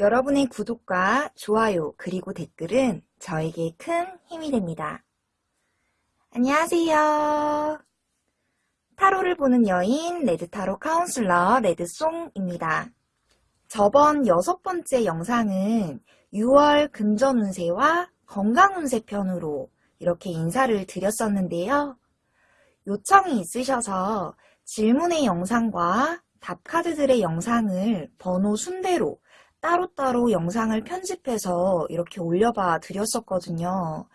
여러분의 구독과 좋아요 그리고 댓글은 저에게 큰 힘이 됩니다. 안녕하세요. 타로를 보는 여인 레드타로 카운슬러 레드송입니다. 저번 여섯 번째 영상은 6월 금전운세와 건강운세 편으로 이렇게 인사를 드렸었는데요. 요청이 있으셔서 질문의 영상과 답카드들의 영상을 번호 순대로 따로따로 영상을 편집해서 이렇게 올려봐 드렸었거든요.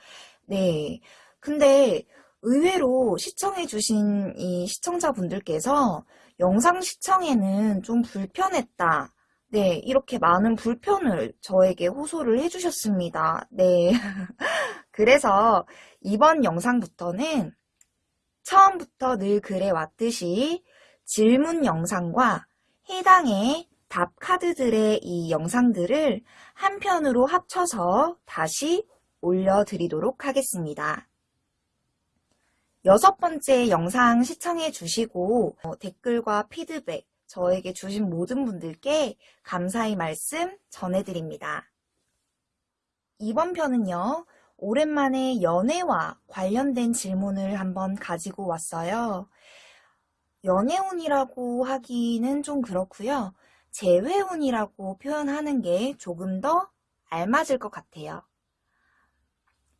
네. 근데 의외로 시청해주신 이 시청자분들께서 영상 시청에는 좀 불편했다. 네, 이렇게 많은 불편을 저에게 호소를 해주셨습니다. 네. 그래서 이번 영상부터는 처음부터 늘 그래 왔듯이 질문 영상과 해당의 답 카드들의 이 영상들을 한 편으로 합쳐서 다시 올려드리도록 하겠습니다. 여섯 번째 영상 시청해 주시고 어, 댓글과 피드백 저에게 주신 모든 분들께 감사의 말씀 전해드립니다. 이번 편은요. 오랜만에 연애와 관련된 질문을 한번 가지고 왔어요. 연애운이라고 하기는 좀 그렇고요. 재회운이라고 표현하는 게 조금 더 알맞을 것 같아요.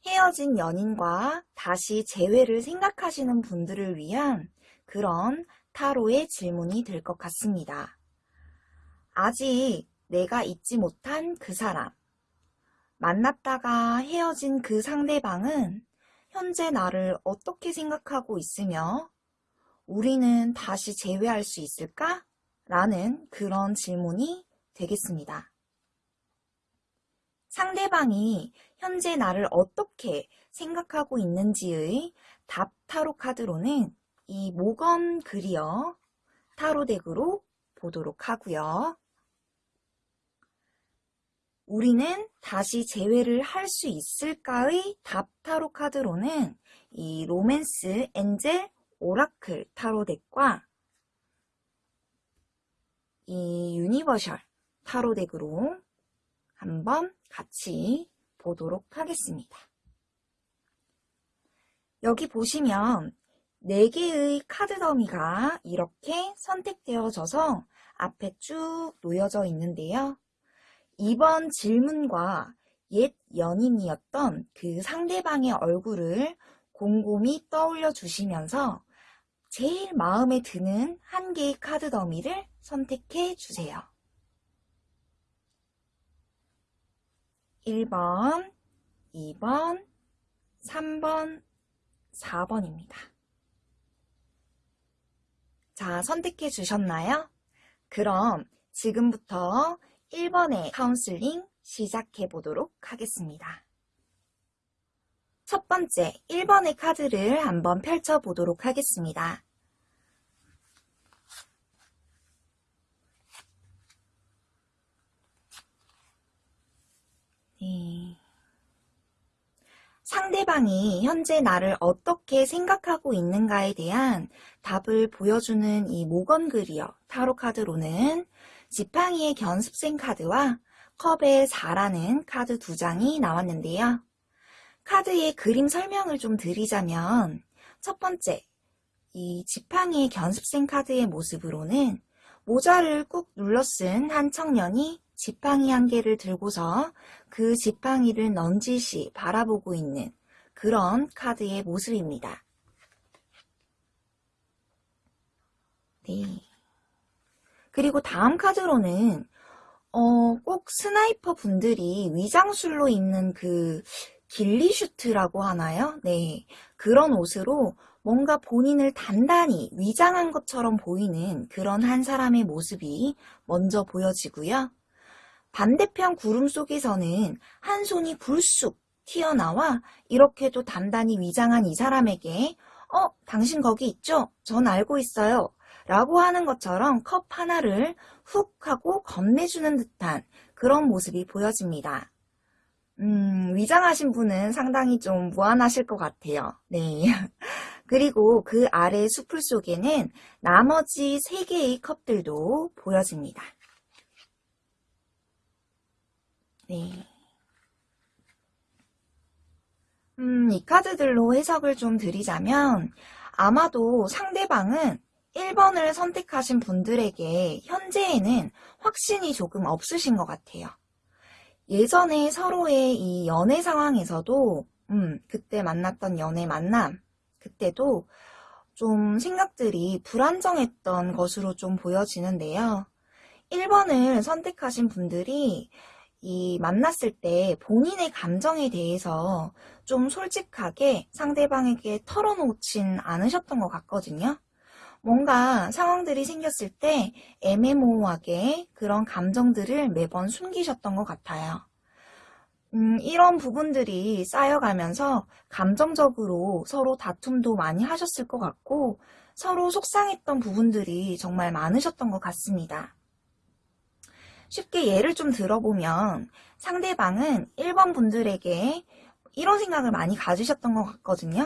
헤어진 연인과 다시 재회를 생각하시는 분들을 위한 그런 타로의 질문이 될 것 같습니다. 아직 내가 잊지 못한 그 사람, 만났다가 헤어진 그 상대방은 현재 나를 어떻게 생각하고 있으며 우리는 다시 재회할 수 있을까? 라는 그런 질문이 되겠습니다. 상대방이 현재 나를 어떻게 생각하고 있는지의 답 타로 카드로는 이 Morgan Greer 타로 deck으로 보도록 하고요. 우리는 다시 재회를 할 수 있을까의 답 타로 카드로는 이 Romance Angel Oracle 타로 deck과 이 Universal 타로 deck으로 한번 같이 보도록 하겠습니다. 여기 보시면 4개의 카드 더미가 이렇게 선택되어져서 앞에 쭉 놓여져 있는데요. 이번 질문과 옛 연인이었던 그 상대방의 얼굴을 곰곰이 떠올려 주시면서 제일 마음에 드는 한 개의 카드 더미를 선택해 주세요. 1번, 2번, 3번, 4번입니다. 자, 선택해 주셨나요? 그럼 지금부터 1번의 카운슬링 시작해 보도록 하겠습니다. 첫 번째 1번의 카드를 한번 펼쳐 보도록 하겠습니다. 네. 상대방이 현재 나를 어떻게 생각하고 있는가에 대한 답을 보여주는 이 Morgan Greer 타로 카드로는 지팡이의 견습생 카드와 컵의 4라는 카드 두 장이 나왔는데요. 카드의 그림 설명을 좀 드리자면 첫 번째, 이 지팡이의 견습생 카드의 모습으로는 모자를 꾹 눌러 쓴 한 청년이 지팡이 한 개를 들고서 그 지팡이를 넌지시 바라보고 있는 그런 카드의 모습입니다. 네. 그리고 다음 카드로는 어, 꼭 sniper 분들이 위장술로 입는 그 ghillie suit라고 하나요? 네. 그런 옷으로 뭔가 본인을 단단히 위장한 것처럼 보이는 그런 한 사람의 모습이 먼저 보여지고요. 반대편 구름 속에서는 한 손이 불쑥 튀어나와 이렇게도 단단히 위장한 이 사람에게 어? 당신 거기 있죠? 전 알고 있어요. 라고 하는 것처럼 컵 하나를 훅 하고 건네주는 듯한 그런 모습이 보여집니다. 음, 위장하신 분은 상당히 좀 무안하실 것 같아요. 네. 그리고 그 아래 수풀 속에는 나머지 3개의 컵들도 보여집니다. 네. 음, 이 카드들로 해석을 좀 드리자면 아마도 상대방은 1번을 선택하신 분들에게 현재에는 확신이 조금 없으신 것 같아요. 예전에 서로의 이 연애 상황에서도 음, 그때 만났던 연애 만남 그때도 좀 생각들이 불안정했던 것으로 좀 보여지는데요. 1번을 선택하신 분들이 이 만났을 때 본인의 감정에 대해서 좀 솔직하게 상대방에게 털어놓진 않으셨던 것 같거든요. 뭔가 상황들이 생겼을 때 애매모호하게 그런 감정들을 매번 숨기셨던 것 같아요. 음, 이런 부분들이 쌓여가면서 감정적으로 서로 다툼도 많이 하셨을 것 같고 서로 속상했던 부분들이 정말 많으셨던 것 같습니다. 쉽게 예를 좀 들어보면 상대방은 1번 분들에게 이런 생각을 많이 가지셨던 것 같거든요.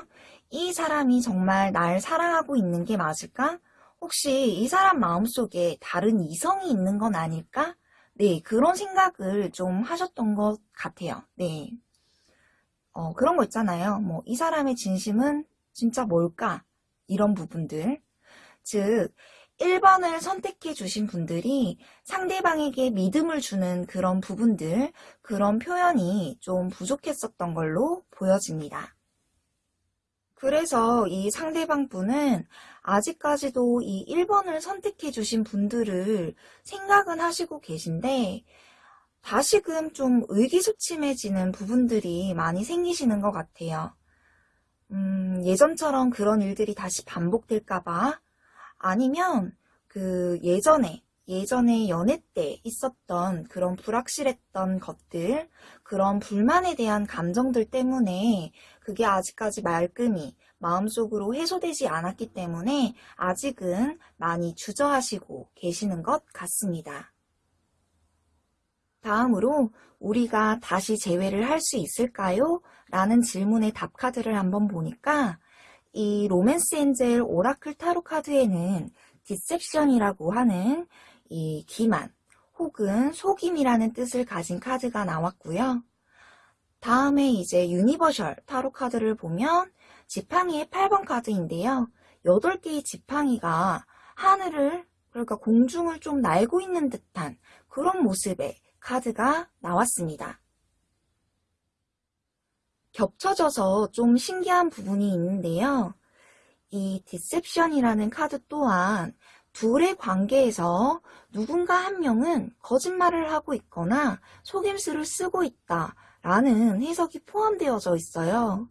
이 사람이 정말 날 사랑하고 있는 게 맞을까? 혹시 이 사람 마음속에 다른 이성이 있는 건 아닐까? 네, 그런 생각을 좀 하셨던 것 같아요. 네. 어, 그런 거 있잖아요. 뭐, 이 사람의 진심은 진짜 뭘까? 이런 부분들. 즉, 1번을 선택해 주신 분들이 상대방에게 믿음을 주는 그런 부분들, 그런 표현이 좀 부족했었던 걸로 보여집니다. 그래서 이 상대방 분은 아직까지도 이 1번을 선택해 주신 분들을 생각은 하시고 계신데 다시금 좀 의기소침해지는 부분들이 많이 생기시는 것 같아요. 음, 예전처럼 그런 일들이 다시 반복될까봐 아니면 그 예전에 예전에 연애 때 있었던 그런 불확실했던 것들, 그런 불만에 대한 감정들 때문에 그게 아직까지 말끔히 마음속으로 해소되지 않았기 때문에 아직은 많이 주저하시고 계시는 것 같습니다. 다음으로 우리가 다시 재회를 할 수 있을까요? 라는 질문의 답카드를 한번 보니까 이 Romance Angel Oracle 타로 카드에는 Deception이라고 하는 이 기만 혹은 속임이라는 뜻을 가진 카드가 나왔고요. 다음에 이제 Universal 타로 카드를 보면 지팡이의 8번 카드인데요. 8개의 지팡이가 하늘을 그러니까 공중을 좀 날고 있는 듯한 그런 모습의 카드가 나왔습니다. 겹쳐져서 좀 신기한 부분이 있는데요. 이 디셉션이라는 카드 또한 둘의 관계에서 누군가 한 명은 거짓말을 하고 있거나 속임수를 쓰고 있다 라는 해석이 포함되어져 있어요.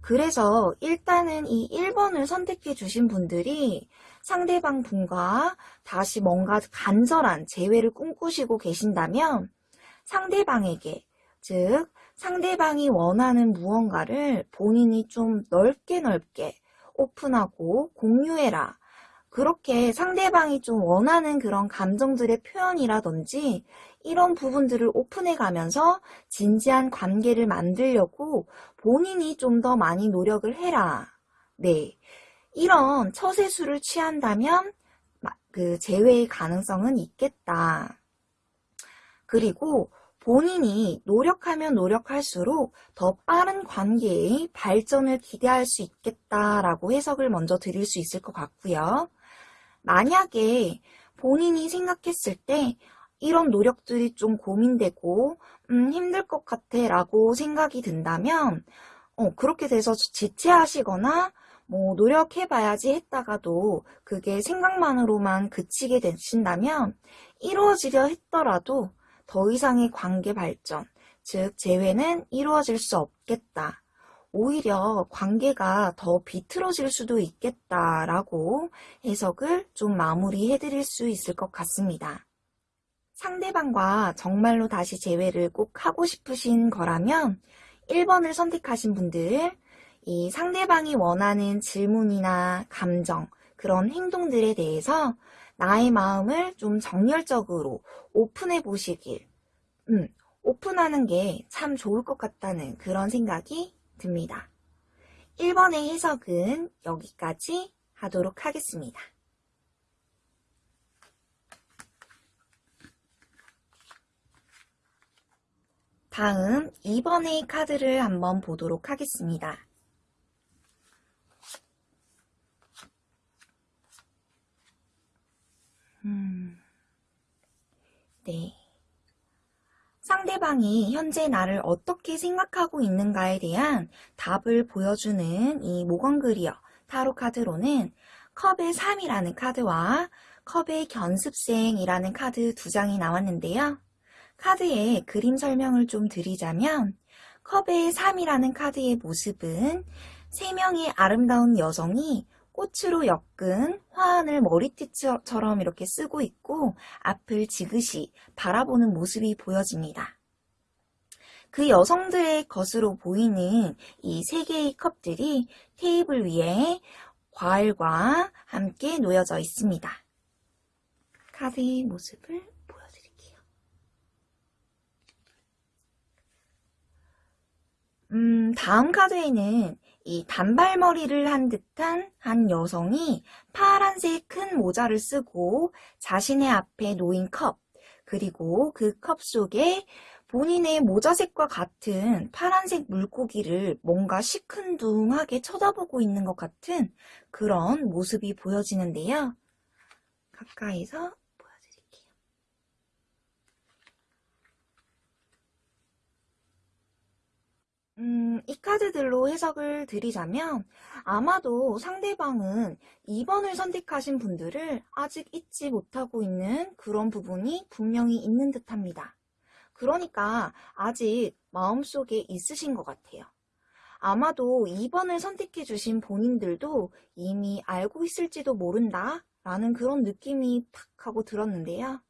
그래서 일단은 이 1번을 선택해 주신 분들이 상대방 분과 다시 뭔가 간절한 재회를 꿈꾸시고 계신다면 상대방에게 즉 상대방이 원하는 무언가를 본인이 좀 넓게 넓게 오픈하고 공유해라. 그렇게 상대방이 좀 원하는 그런 감정들의 표현이라든지 이런 부분들을 오픈해 가면서 진지한 관계를 만들려고 본인이 좀 더 많이 노력을 해라. 네. 이런 처세수를 취한다면 그 재회의 가능성은 있겠다. 그리고 본인이 노력하면 노력할수록 더 빠른 관계의 발전을 기대할 수 있겠다라고 해석을 먼저 드릴 수 있을 것 같고요. 만약에 본인이 생각했을 때 이런 노력들이 좀 고민되고 음, 힘들 것 같아 라고 생각이 든다면 어, 그렇게 돼서 지체하시거나 뭐 노력해봐야지 했다가도 그게 생각만으로만 그치게 되신다면 이루어지려 했더라도 더 이상의 관계 발전, 즉 재회는 이루어질 수 없겠다. 오히려 관계가 더 비틀어질 수도 있겠다라고 해석을 좀 마무리해 드릴 수 있을 것 같습니다. 상대방과 정말로 다시 재회를 꼭 하고 싶으신 거라면 1번을 선택하신 분들, 이 상대방이 원하는 질문이나 감정, 그런 행동들에 대해서 나의 마음을 좀 정열적으로 오픈해 보시길, 음, 오픈하는 게 참 좋을 것 같다는 그런 생각이 듭니다. 1번의 해석은 여기까지 하도록 하겠습니다. 다음 2번의 카드를 한번 보도록 하겠습니다. 음, 네. 상대방이 현재 나를 어떻게 생각하고 있는가에 대한 답을 보여주는 이 Morgan Greer 타로 카드로는 컵의 3이라는 카드와 컵의 견습생이라는 카드 두 장이 나왔는데요. 카드의 그림 설명을 좀 드리자면 컵의 3이라는 카드의 모습은 세 명의 아름다운 여성이 꽃으로 엮은 화환을 머리띠처럼 이렇게 쓰고 있고 앞을 지그시 바라보는 모습이 보여집니다. 그 여성들의 것으로 보이는 이 세 개의 컵들이 테이블 위에 과일과 함께 놓여져 있습니다. 카드의 모습을 보여드릴게요. 음, 다음 카드에는 이 단발머리를 한 듯한 한 여성이 파란색 큰 모자를 쓰고 자신의 앞에 놓인 컵, 그리고 그 컵 속에 본인의 모자색과 같은 파란색 물고기를 뭔가 시큰둥하게 쳐다보고 있는 것 같은 그런 모습이 보여지는데요. 가까이서 보여드릴게요. 음, 이 카드들로 해석을 드리자면 아마도 상대방은 2번을 선택하신 분들을 아직 잊지 못하고 있는 그런 부분이 분명히 있는 듯 합니다. 그러니까 아직 마음속에 있으신 것 같아요. 아마도 2번을 선택해 주신 본인들도 이미 알고 있을지도 모른다 라는 그런 느낌이 탁 하고 들었는데요.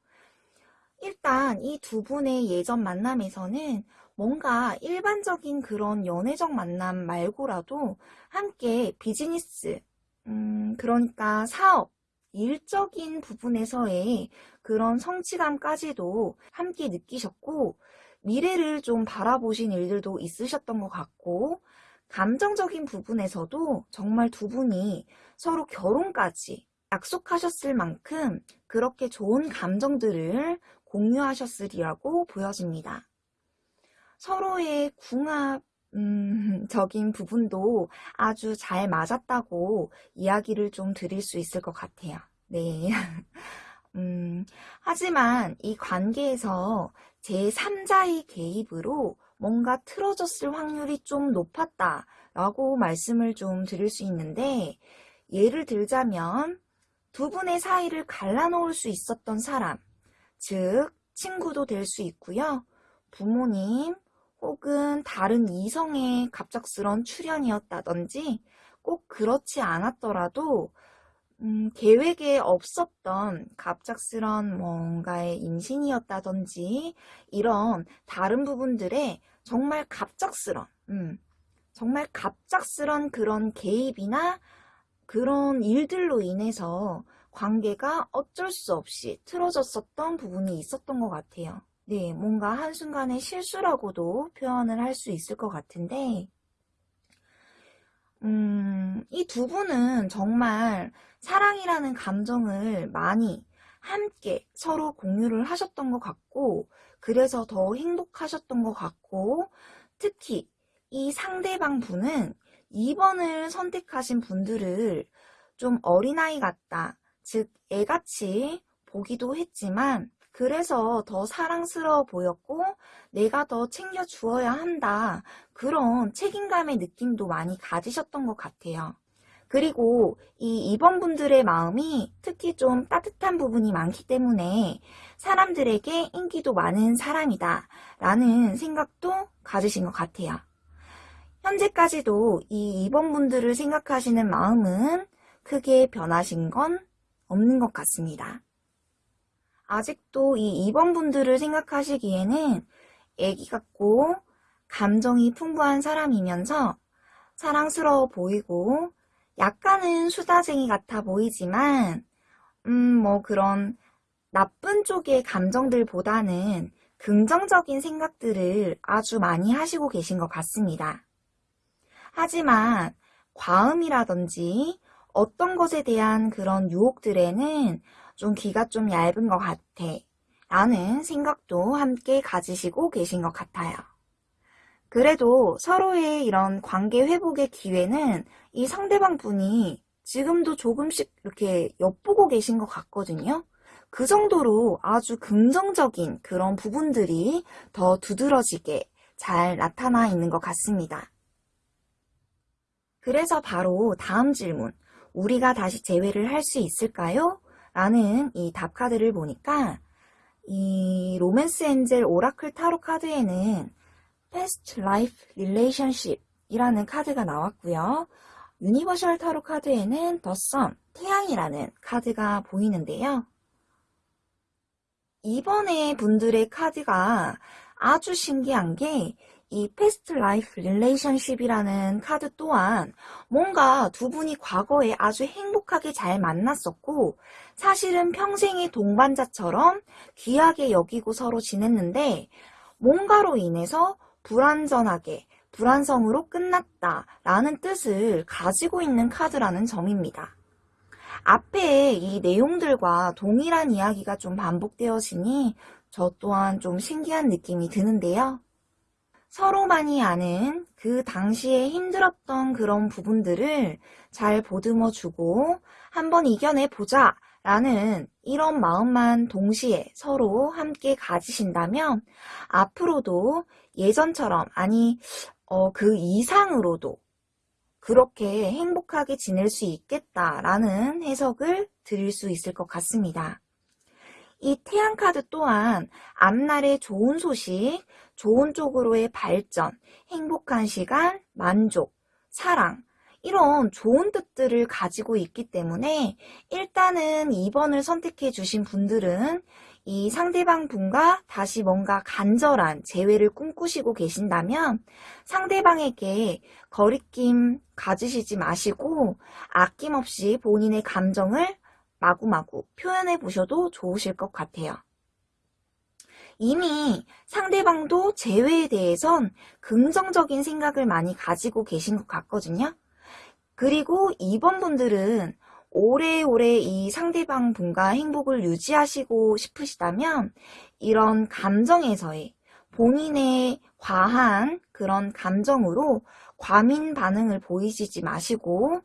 일단 이 두 분의 예전 만남에서는 뭔가 일반적인 그런 연애적 만남 말고라도 함께 비즈니스, 음, 그러니까 사업, 일적인 부분에서의 그런 성취감까지도 함께 느끼셨고 미래를 좀 바라보신 일들도 있으셨던 것 같고 감정적인 부분에서도 정말 두 분이 서로 결혼까지 약속하셨을 만큼 그렇게 좋은 감정들을 공유하셨으리라고 보여집니다. 서로의 궁합 음, 적인 부분도 아주 잘 맞았다고 이야기를 좀 드릴 수 있을 것 같아요. 네. 음, 하지만 이 관계에서 제3자의 개입으로 뭔가 틀어졌을 확률이 좀 높았다 라고 말씀을 좀 드릴 수 있는데 예를 들자면 두 분의 사이를 갈라놓을 수 있었던 사람, 즉 친구도 될 수 있고요. 부모님, 혹은 다른 이성의 갑작스런 출현이었다든지 꼭 그렇지 않았더라도 음, 계획에 없었던 갑작스런 뭔가의 임신이었다든지 이런 다른 부분들에 정말 갑작스런 음, 정말 갑작스런 그런 개입이나 그런 일들로 인해서 관계가 어쩔 수 없이 틀어졌었던 부분이 있었던 것 같아요. 네, 뭔가 한순간의 실수라고도 표현을 할 수 있을 것 같은데, 음, 이 두 분은 정말 사랑이라는 감정을 많이 함께 서로 공유를 하셨던 것 같고, 그래서 더 행복하셨던 것 같고, 특히 이 상대방 분은 2번을 선택하신 분들을 좀 어린아이 같다, 즉 애같이 보기도 했지만, 그래서 더 사랑스러워 보였고 내가 더 챙겨주어야 한다. 그런 책임감의 느낌도 많이 가지셨던 것 같아요. 그리고 이 2번 분들의 마음이 특히 좀 따뜻한 부분이 많기 때문에 사람들에게 인기도 많은 사람이다 라는 생각도 가지신 것 같아요. 현재까지도 이 2번 분들을 생각하시는 마음은 크게 변하신 건 없는 것 같습니다. 아직도 이 2번 분들을 생각하시기에는 애기 같고 감정이 풍부한 사람이면서 사랑스러워 보이고 약간은 수다쟁이 같아 보이지만 음 뭐 그런 나쁜 쪽의 감정들보다는 긍정적인 생각들을 아주 많이 하시고 계신 것 같습니다. 하지만 과음이라든지 어떤 것에 대한 그런 유혹들에는 좀 귀가 좀 얇은 것 같아 라는 생각도 함께 가지시고 계신 것 같아요. 그래도 서로의 이런 관계 회복의 기회는 이 상대방 분이 지금도 조금씩 이렇게 엿보고 계신 것 같거든요. 그 정도로 아주 긍정적인 그런 부분들이 더 두드러지게 잘 나타나 있는 것 같습니다. 그래서 바로 다음 질문, 우리가 다시 재회를 할 수 있을까요? 라는 이 답 카드를 보니까 이 Romance Angel Oracle 타로 카드에는 Past Life Relationship 이라는 카드가 나왔고요. Universal 타로 카드에는 The Sun, 태양이라는 카드가 보이는데요. 이번에 분들의 카드가 아주 신기한 게 이 Past Life Relationship이라는 카드 또한 뭔가 두 분이 과거에 아주 행복하게 잘 만났었고 사실은 평생의 동반자처럼 귀하게 여기고 서로 지냈는데 뭔가로 인해서 불완전하게 불완성으로 끝났다 라는 뜻을 가지고 있는 카드라는 점입니다. 앞에 이 내용들과 동일한 이야기가 좀 반복되어지니 저 또한 좀 신기한 느낌이 드는데요. 서로만이 아는 그 당시에 힘들었던 그런 부분들을 잘 보듬어 주고 한번 이겨내 보자 라는 이런 마음만 동시에 서로 함께 가지신다면 앞으로도 예전처럼 아니 어, 그 이상으로도 그렇게 행복하게 지낼 수 있겠다라는 해석을 드릴 수 있을 것 같습니다. 이 태양카드 또한 앞날의 좋은 소식, 좋은 쪽으로의 발전, 행복한 시간, 만족, 사랑, 이런 좋은 뜻들을 가지고 있기 때문에 일단은 2번을 선택해 주신 분들은 이 상대방 분과 다시 뭔가 간절한 재회를 꿈꾸시고 계신다면 상대방에게 거리낌 가지시지 마시고 아낌없이 본인의 감정을 마구마구 표현해 보셔도 좋으실 것 같아요. 이미 상대방도 재회에 대해선 긍정적인 생각을 많이 가지고 계신 것 같거든요. 그리고 2번 분들은 오래오래 이 상대방 분과 행복을 유지하시고 싶으시다면 이런 감정에서의 본인의 과한 그런 감정으로 과민 반응을 보이시지 마시고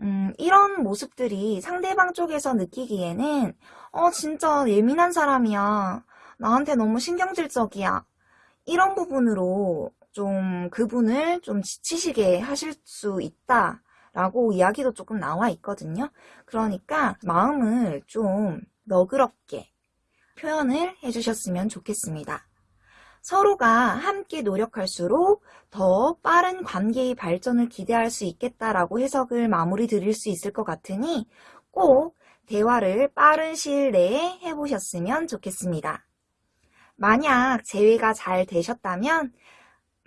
음, 이런 모습들이 상대방 쪽에서 느끼기에는 어 진짜 예민한 사람이야 나한테 너무 신경질적이야 이런 부분으로 좀 그분을 좀 지치시게 하실 수 있다 라고 이야기도 조금 나와 있거든요. 그러니까 마음을 좀 너그럽게 표현을 해주셨으면 좋겠습니다. 서로가 함께 노력할수록 더 빠른 관계의 발전을 기대할 수 있겠다라고 해석을 마무리 드릴 수 있을 것 같으니 꼭 대화를 빠른 시일 내에 해보셨으면 좋겠습니다. 만약 재회가 잘 되셨다면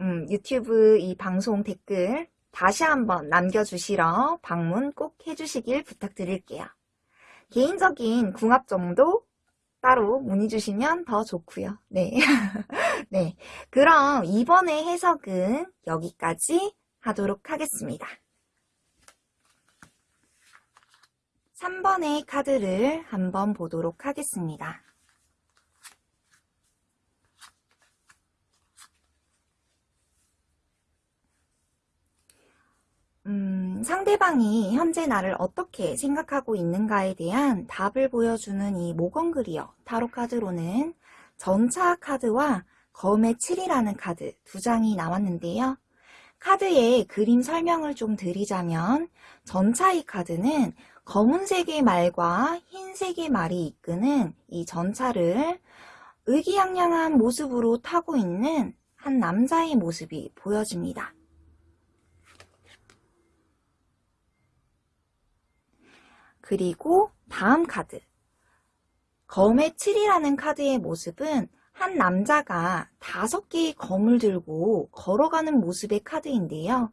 음, 유튜브 이 방송 댓글 다시 한번 남겨주시러 방문 꼭 해주시길 부탁드릴게요. 개인적인 궁합 정도 따로 문의 주시면 더 좋고요. 네. 네. 그럼 이번에 해석은 여기까지 하도록 하겠습니다. 3번의 카드를 한번 보도록 하겠습니다. 음, 상대방이 현재 나를 어떻게 생각하고 있는가에 대한 답을 보여주는 이 모건그리어 타로 카드로는 전차 카드와 검의 7이라는 카드 두 장이 나왔는데요. 카드의 그림 설명을 좀 드리자면 전차의 카드는 검은색의 말과 흰색의 말이 이끄는 이 전차를 의기양양한 모습으로 타고 있는 한 남자의 모습이 보여집니다. 그리고 다음 카드 검의 7이라는 카드의 모습은 한 남자가 다섯 개의 검을 들고 걸어가는 모습의 카드인데요.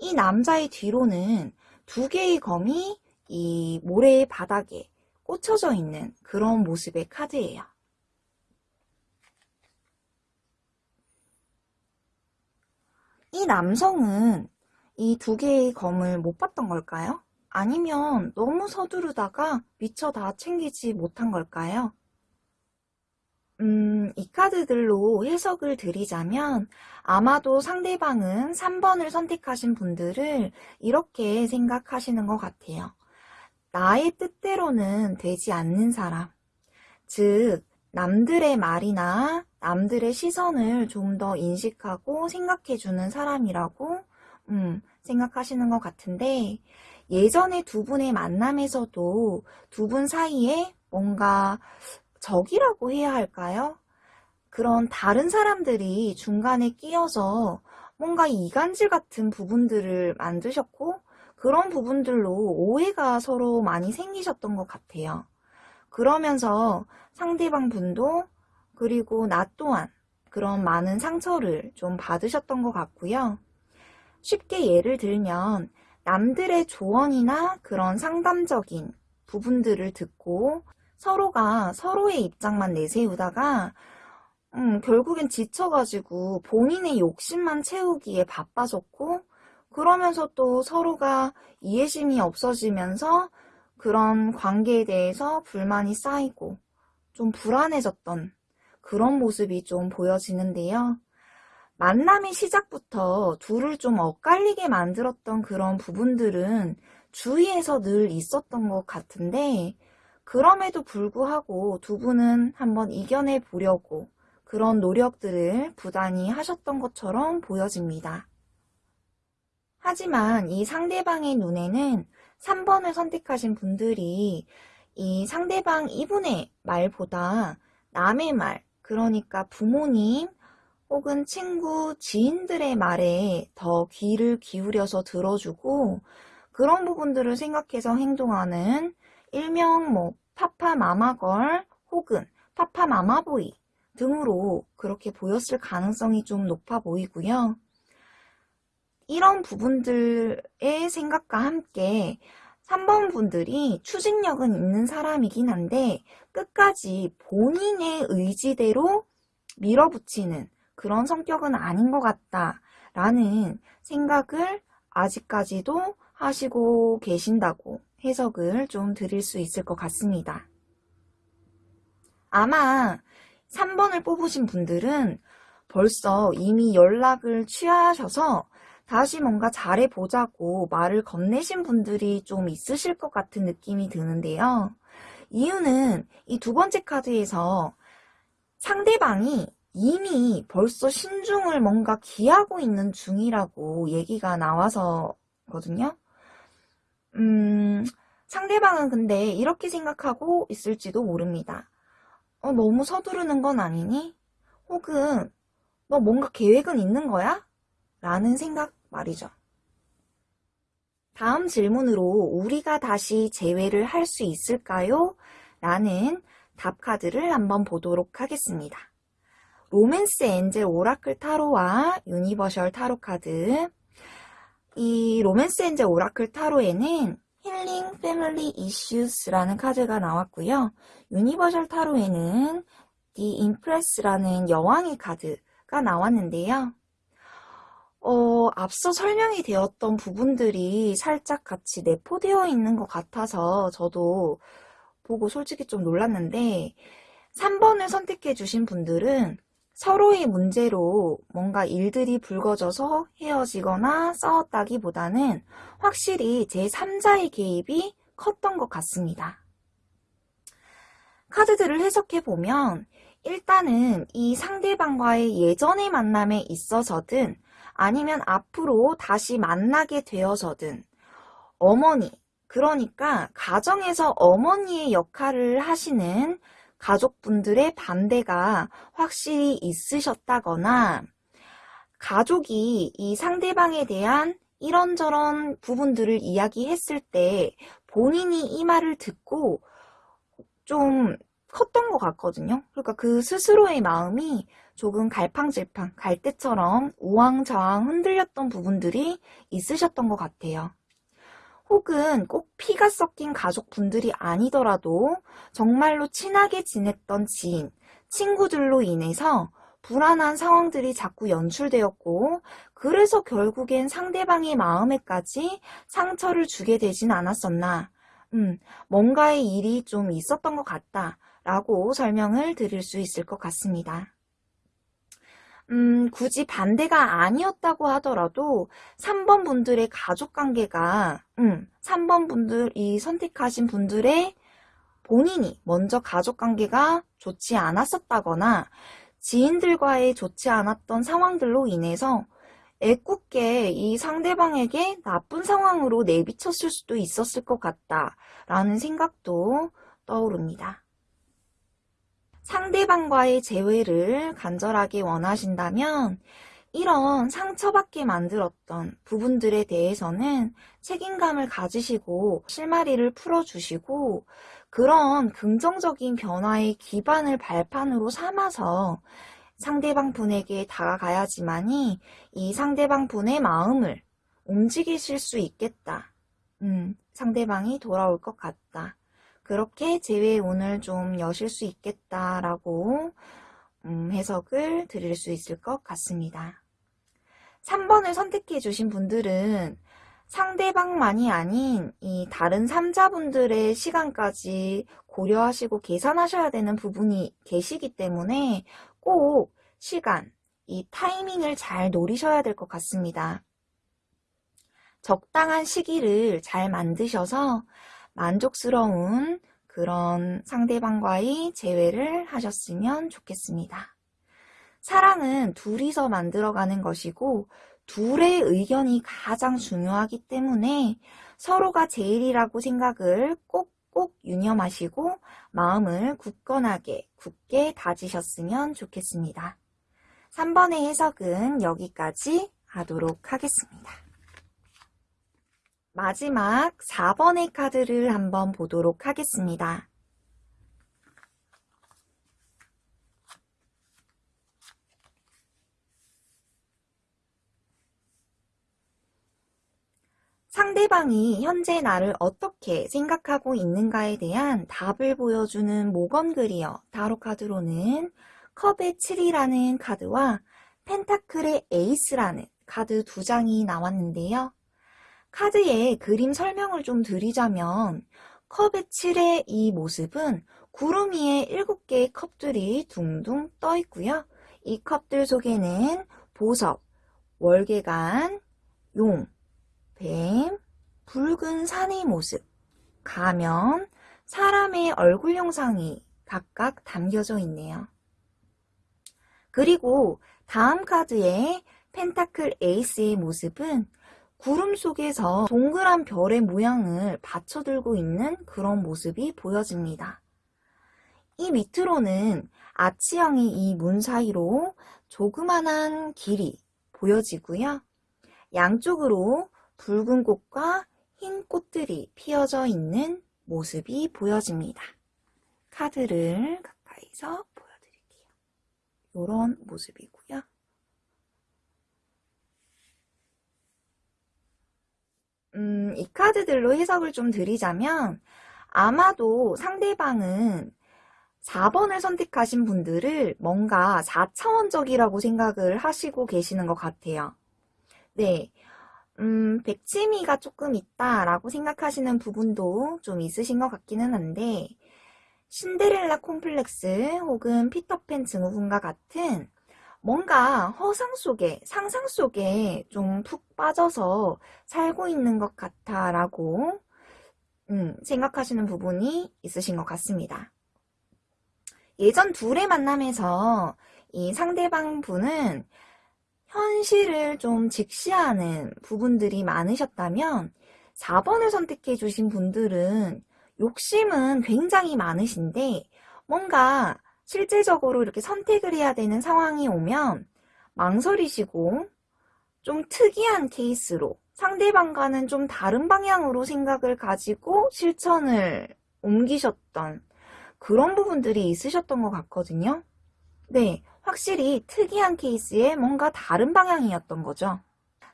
이 남자의 뒤로는 두 개의 검이 이 모래의 바닥에 꽂혀져 있는 그런 모습의 카드예요. 이 남성은 이 두 개의 검을 못 봤던 걸까요? 아니면 너무 서두르다가 미처 다 챙기지 못한 걸까요? 음, 이 카드들로 해석을 드리자면 아마도 상대방은 3번을 선택하신 분들을 이렇게 생각하시는 것 같아요. 나의 뜻대로는 되지 않는 사람. 즉, 남들의 말이나 남들의 시선을 좀 더 인식하고 생각해주는 사람이라고 음, 생각하시는 것 같은데 예전에 두 분의 만남에서도 두 분 사이에 뭔가 적이라고 해야 할까요? 그런 다른 사람들이 중간에 끼어서 뭔가 이간질 같은 부분들을 만드셨고 그런 부분들로 오해가 서로 많이 생기셨던 것 같아요. 그러면서 상대방 분도 그리고 나 또한 그런 많은 상처를 좀 받으셨던 것 같고요. 쉽게 예를 들면 남들의 조언이나 그런 상담적인 부분들을 듣고 서로가 서로의 입장만 내세우다가 음, 결국엔 지쳐가지고 본인의 욕심만 채우기에 바빠졌고 그러면서 또 서로가 이해심이 없어지면서 그런 관계에 대해서 불만이 쌓이고 좀 불안해졌던 그런 모습이 좀 보여지는데요. 만남의 시작부터 둘을 좀 엇갈리게 만들었던 그런 부분들은 주위에서 늘 있었던 것 같은데 그럼에도 불구하고 두 분은 한번 이겨내 보려고 그런 노력들을 부단히 하셨던 것처럼 보여집니다. 하지만 이 상대방의 눈에는 3번을 선택하신 분들이 이 상대방 이분의 말보다 남의 말, 그러니까 부모님 혹은 친구, 지인들의 말에 더 귀를 기울여서 들어주고 그런 부분들을 생각해서 행동하는 일명 뭐 파파마마걸 혹은 파파마마보이 등으로 그렇게 보였을 가능성이 좀 높아 보이고요. 이런 부분들의 생각과 함께 3번 분들이 추진력은 있는 사람이긴 한데 끝까지 본인의 의지대로 밀어붙이는 그런 성격은 아닌 것 같다 라는 생각을 아직까지도 하시고 계신다고 해석을 좀 드릴 수 있을 것 같습니다. 아마 3번을 뽑으신 분들은 벌써 이미 연락을 취하셔서 다시 뭔가 잘해보자고 말을 건네신 분들이 좀 있으실 것 같은 느낌이 드는데요. 이유는 이 두 번째 카드에서 상대방이 이미 벌써 신중을 뭔가 기하고 있는 중이라고 얘기가 나와서거든요. 음, 상대방은 근데 이렇게 생각하고 있을지도 모릅니다. 어, 너무 서두르는 건 아니니? 혹은 너 뭔가 계획은 있는 거야? 라는 생각 말이죠. 다음 질문으로 우리가 다시 재회를 할 수 있을까요? 라는 답 카드를 한번 보도록 하겠습니다. Romance Angel Oracle 타로와 Universal 타로 카드 이 Romance Angel Oracle 타로에는 Healing Family Issues라는 카드가 나왔고요. Universal 타로에는 The Empress라는 여왕의 카드가 나왔는데요. 어, 앞서 설명이 되었던 부분들이 살짝 같이 내포되어 있는 것 같아서 저도 보고 솔직히 좀 놀랐는데 3번을 선택해 주신 분들은 서로의 문제로 뭔가 일들이 불거져서 헤어지거나 싸웠다기보다는 확실히 제3자의 개입이 컸던 것 같습니다. 카드들을 해석해 보면 일단은 이 상대방과의 예전의 만남에 있어서든 아니면 앞으로 다시 만나게 되어서든 어머니, 그러니까 가정에서 어머니의 역할을 하시는 가족분들의 반대가 확실히 있으셨다거나 가족이 이 상대방에 대한 이런저런 부분들을 이야기했을 때 본인이 이 말을 듣고 좀 컸던 것 같거든요. 그러니까 그 스스로의 마음이 조금 갈팡질팡, 갈대처럼 우왕좌왕 흔들렸던 부분들이 있으셨던 것 같아요. 혹은 꼭 피가 섞인 가족분들이 아니더라도 정말로 친하게 지냈던 지인, 친구들로 인해서 불안한 상황들이 자꾸 연출되었고 그래서 결국엔 상대방의 마음에까지 상처를 주게 되진 않았었나 음, 뭔가의 일이 좀 있었던 것 같다 라고 설명을 드릴 수 있을 것 같습니다. 음, 굳이 반대가 아니었다고 하더라도 3번 분들의 가족 관계가, 음, 3번 분들이 선택하신 분들의 본인이 먼저 가족 관계가 좋지 않았었다거나 지인들과의 좋지 않았던 상황들로 인해서 애꿎게 이 상대방에게 나쁜 상황으로 내비쳤을 수도 있었을 것 같다라는 생각도 떠오릅니다. 상대방과의 재회를 간절하게 원하신다면 이런 상처받게 만들었던 부분들에 대해서는 책임감을 가지시고 실마리를 풀어주시고 그런 긍정적인 변화의 기반을 발판으로 삼아서 상대방 분에게 다가가야지만이 이 상대방 분의 마음을 움직이실 수 있겠다. 음, 상대방이 돌아올 것 같다. 그렇게 재회운을 좀 여실 수 있겠다라고 음, 해석을 드릴 수 있을 것 같습니다. 3번을 선택해 주신 분들은 상대방만이 아닌 이 다른 3자분들의 시간까지 고려하시고 계산하셔야 되는 부분이 계시기 때문에 꼭 시간, 이 타이밍을 잘 노리셔야 될 것 같습니다. 적당한 시기를 잘 만드셔서 만족스러운 그런 상대방과의 재회를 하셨으면 좋겠습니다. 사랑은 둘이서 만들어가는 것이고 둘의 의견이 가장 중요하기 때문에 서로가 제일이라고 생각을 꼭꼭 유념하시고 마음을 굳건하게 굳게 다지셨으면 좋겠습니다. 3번의 해석은 여기까지 하도록 하겠습니다. 마지막 4번의 카드를 한번 보도록 하겠습니다. 상대방이 현재 나를 어떻게 생각하고 있는가에 대한 답을 보여주는 Morgan Greer 타로 카드로는 컵의 7이라는 카드와 pentacle의 에이스라는 카드 두 장이 나왔는데요. 카드의 그림 설명을 좀 드리자면 컵의 7의 이 모습은 구름 위에 7개의 컵들이 둥둥 떠 있고요. 이 컵들 속에는 보석, 월계관, 용, 뱀, 붉은 산의 모습, 가면, 사람의 얼굴 형상이 각각 담겨져 있네요. 그리고 다음 카드의 펜타클 에이스의 모습은 구름 속에서 동그란 별의 모양을 받쳐들고 있는 그런 모습이 보여집니다. 이 밑으로는 아치형의 이문 사이로 조그만한 길이 보여지고요. 양쪽으로 붉은 꽃과 흰 꽃들이 피어져 있는 모습이 보여집니다. 카드를 가까이서 보여드릴게요. 이런 모습이고요. 음, 이 카드들로 해석을 좀 드리자면 아마도 상대방은 4번을 선택하신 분들을 뭔가 4차원적이라고 생각을 하시고 계시는 것 같아요. 네, 음, 백치미가 조금 있다라고 생각하시는 부분도 좀 있으신 것 같기는 한데 신데렐라 콤플렉스 혹은 피터팬 증후군과 같은 뭔가 허상 속에 상상 속에 좀 푹 빠져서 살고 있는 것 같아 라고 음, 생각하시는 부분이 있으신 것 같습니다. 예전 둘의 만남에서 이 상대방 분은 현실을 좀 직시하는 부분들이 많으셨다면 4번을 선택해 주신 분들은 욕심은 굉장히 많으신데 뭔가 실질적으로 이렇게 선택을 해야 되는 상황이 오면 망설이시고 좀 특이한 케이스로 상대방과는 좀 다른 방향으로 생각을 가지고 실천을 옮기셨던 그런 부분들이 있으셨던 것 같거든요. 네, 확실히 특이한 케이스에 뭔가 다른 방향이었던 거죠.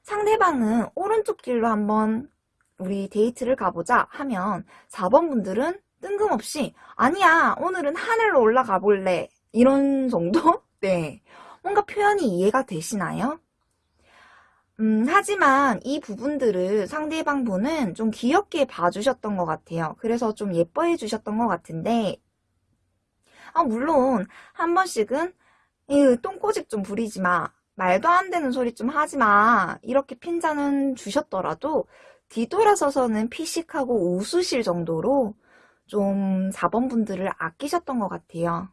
상대방은 오른쪽 길로 한번 우리 데이트를 가보자 하면 4번 분들은 뜬금없이 아니야 오늘은 하늘로 올라가 볼래 이런 정도? 네 뭔가 표현이 이해가 되시나요? 음, 하지만 이 부분들을 상대방 분은 좀 귀엽게 봐주셨던 것 같아요. 그래서 좀 예뻐해 주셨던 것 같은데 아, 물론, 한 번씩은, 이 똥꼬집 좀 부리지 마. 말도 안 되는 소리 좀 하지 마. 이렇게 핀잔은 주셨더라도, 뒤돌아서서는 피식하고 웃으실 정도로 좀 4번 분들을 아끼셨던 것 같아요.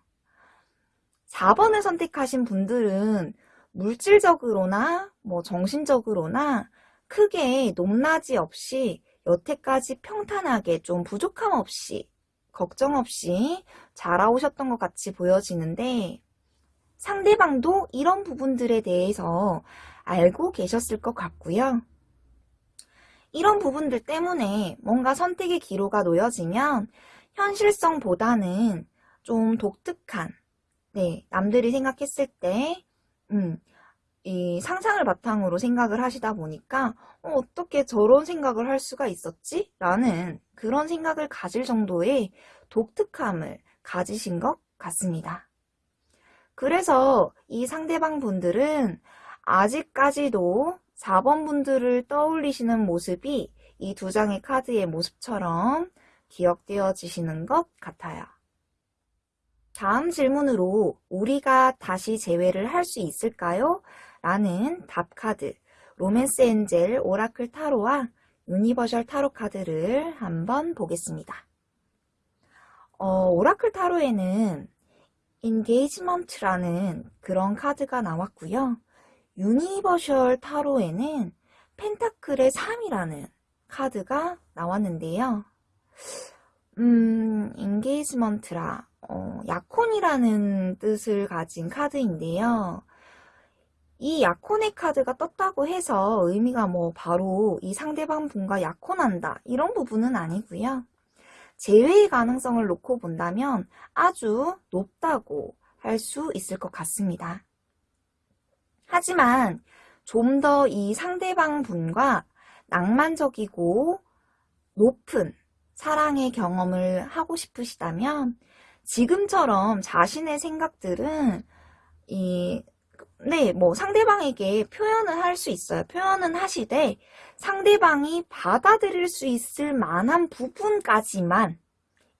4번을 선택하신 분들은 물질적으로나 뭐 정신적으로나 크게 높낮이 없이 여태까지 평탄하게 좀 부족함 없이 걱정 없이 자라오셨던 것 같이 보여지는데 상대방도 이런 부분들에 대해서 알고 계셨을 것 같고요. 이런 부분들 때문에 뭔가 선택의 기로가 놓여지면 현실성보다는 좀 독특한, 네, 남들이 생각했을 때, 음, 이 상상을 바탕으로 생각을 하시다 보니까 어, 떻게 저런 생각을 할 수가 있었지? 라는 그런 생각을 가질 정도의 독특함을 가지신 것 같습니다. 그래서 이 상대방 분들은 아직까지도 4번 분들을 떠올리시는 모습이 이 두 장의 카드의 모습처럼 기억되어지시는 것 같아요. 다음 질문으로 우리가 다시 재회를 할 수 있을까요? 라는 답카드 Romance Angel Oracle 타로와 Universal 타로 카드를 한번 보겠습니다. 어, Oracle 타로에는 Engagement라는 그런 카드가 나왔고요. Universal Tarot에는 pentacle의 3이라는 카드가 나왔는데요. 음, engagement라 어, 약혼이라는 뜻을 가진 카드인데요. 이 약혼의 카드가 떴다고 해서 의미가 뭐 바로 이 상대방 분과 약혼한다 이런 부분은 아니고요. 재회의 가능성을 놓고 본다면 아주 높다고 할 수 있을 것 같습니다. 하지만 좀 더 이 상대방 분과 낭만적이고 높은 사랑의 경험을 하고 싶으시다면 지금처럼 자신의 생각들은 이 네, 뭐 상대방에게 표현을 할 수 있어요. 표현은 하시되 상대방이 받아들일 수 있을 만한 부분까지만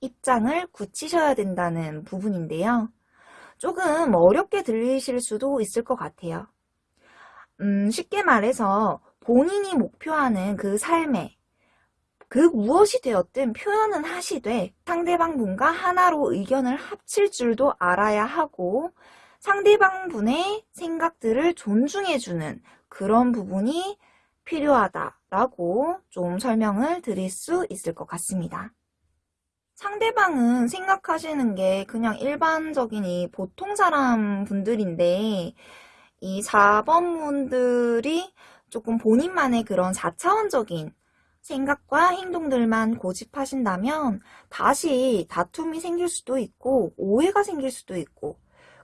입장을 굳히셔야 된다는 부분인데요. 조금 어렵게 들리실 수도 있을 것 같아요. 음, 쉽게 말해서 본인이 목표하는 그 삶에 그 무엇이 되었든 표현은 하시되 상대방 분과 하나로 의견을 합칠 줄도 알아야 하고 상대방 분의 생각들을 존중해주는 그런 부분이 필요하다라고 좀 설명을 드릴 수 있을 것 같습니다. 상대방은 생각하시는 게 그냥 일반적인 이 보통 사람 분들인데 이 4번 분들이 조금 본인만의 그런 4차원적인 생각과 행동들만 고집하신다면 다시 다툼이 생길 수도 있고 오해가 생길 수도 있고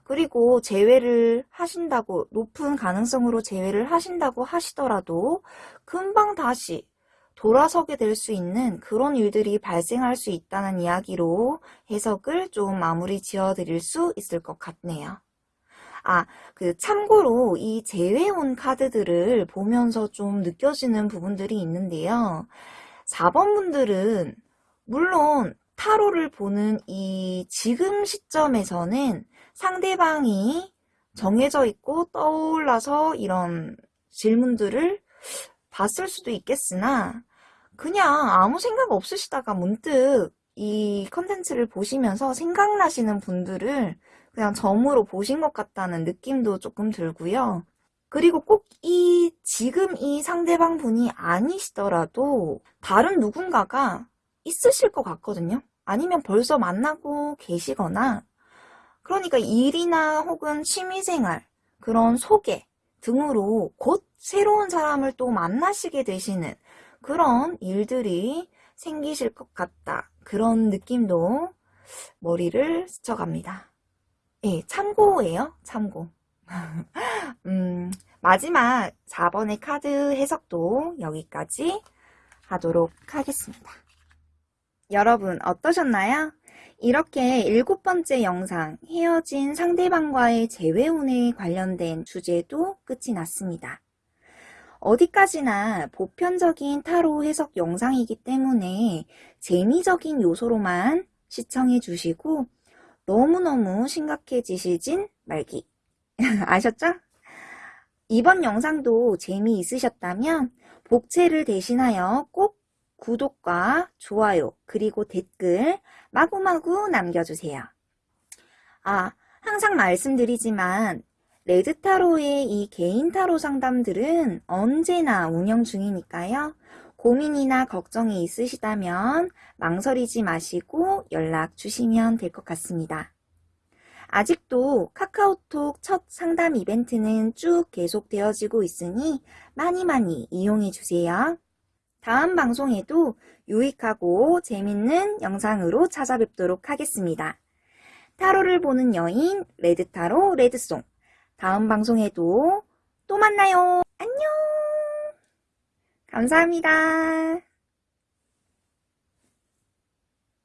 그리고 재회를 하신다고 높은 가능성으로 재회를 하신다고 하시더라도 금방 다시 돌아서게 될 수 있는 그런 일들이 발생할 수 있다는 이야기로 해석을 좀 마무리 지어 드릴 수 있을 것 같네요. 아, 그 참고로 이 재회온 카드들을 보면서 좀 느껴지는 부분들이 있는데요. 4번 분들은 물론 타로를 보는 이 지금 시점에서는 상대방이 정해져 있고 떠올라서 이런 질문들을 봤을 수도 있겠으나 그냥 아무 생각 없으시다가 문득 이 컨텐츠를 보시면서 생각나시는 분들을 그냥 점으로 보신 것 같다는 느낌도 조금 들고요. 그리고 꼭 이 지금 이 상대방 분이 아니시더라도 다른 누군가가 있으실 것 같거든요. 아니면 벌써 만나고 계시거나 그러니까 일이나 혹은 취미생활, 그런 소개 등으로 곧 새로운 사람을 또 만나시게 되시는 그런 일들이 생기실 것 같다. 그런 느낌도 머리를 스쳐갑니다. 예, 참고예요. 참고. 음, 마지막 4번의 카드 해석도 여기까지 하도록 하겠습니다. 여러분 어떠셨나요? 이렇게 일곱 번째 영상 헤어진 상대방과의 재회운에 관련된 주제도 끝이 났습니다. 어디까지나 보편적인 타로 해석 영상이기 때문에 재미적인 요소로만 시청해 주시고 너무너무 심각해지시진 말기. 아셨죠? 이번 영상도 재미있으셨다면 복채를 대신하여 꼭 구독과 좋아요 그리고 댓글 마구마구 남겨주세요. 아, 항상 말씀드리지만 레드타로의 이 개인 타로 상담들은 언제나 운영 중이니까요. 고민이나 걱정이 있으시다면 망설이지 마시고 연락 주시면 될 것 같습니다. 아직도 카카오톡 첫 상담 이벤트는 쭉 계속되어지고 있으니 많이 많이 이용해 주세요. 다음 방송에도 유익하고 재밌는 영상으로 찾아뵙도록 하겠습니다. 타로를 보는 여인 레드타로 레드송 다음 방송에도 또 만나요. 안녕. 감사합니다.